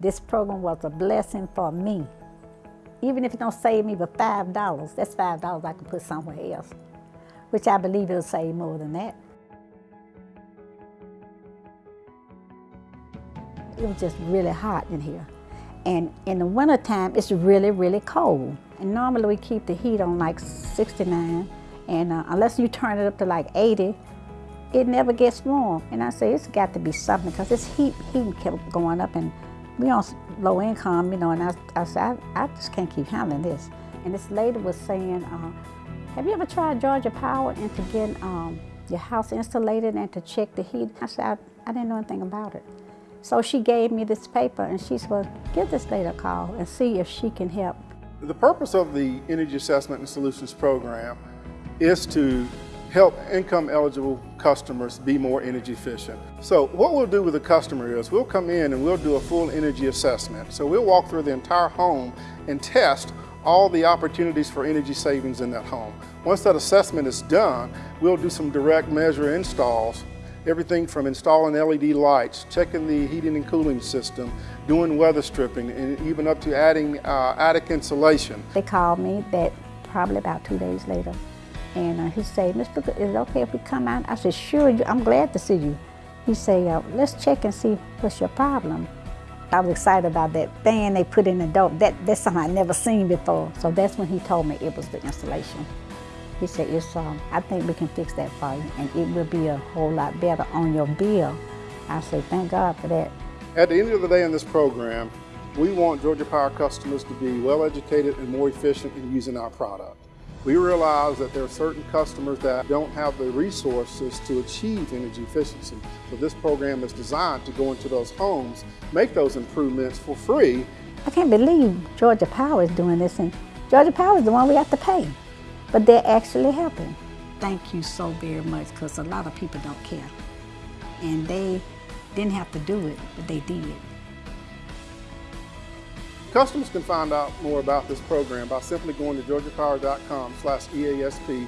This program was a blessing for me. Even if it don't save me but $5, that's $5 I can put somewhere else, which I believe it'll save more than that. It was just really hot in here. And in the wintertime, it's really, really cold. And normally we keep the heat on like 69, and uh, unless you turn it up to like 80, it never gets warm. And I say, it's got to be something, because this heat, heat kept going up, and we on low income, you know, and I, I said, I, I just can't keep handling this. And this lady was saying, uh, have you ever tried Georgia Power and to get um, your house insulated and to check the heat? I said, I, I didn't know anything about it. So she gave me this paper and she said, well, give this lady a call and see if she can help. The purpose of the Energy Assessment and Solutions Program is to help income eligible customers be more energy efficient. So what we'll do with the customer is we'll come in and we'll do a full energy assessment. So we'll walk through the entire home and test all the opportunities for energy savings in that home. Once that assessment is done, we'll do some direct measure installs everything from installing LED lights, checking the heating and cooling system, doing weather stripping, and even up to adding uh, attic insulation. They called me that probably about two days later. And uh, he said, Mr. Is it okay if we come out? I said, sure, I'm glad to see you. He said, uh, let's check and see what's your problem. I was excited about that fan they put in the door. That, that's something I'd never seen before. So that's when he told me it was the installation. He said, it's, um, I think we can fix that for you and it will be a whole lot better on your bill. I said, thank God for that. At the end of the day in this program, we want Georgia Power customers to be well educated and more efficient in using our product. We realize that there are certain customers that don't have the resources to achieve energy efficiency. So this program is designed to go into those homes, make those improvements for free. I can't believe Georgia Power is doing this and Georgia Power is the one we have to pay but they're actually helping. Thank you so very much because a lot of people don't care. And they didn't have to do it, but they did. Customers can find out more about this program by simply going to georgiapower.com slash EASP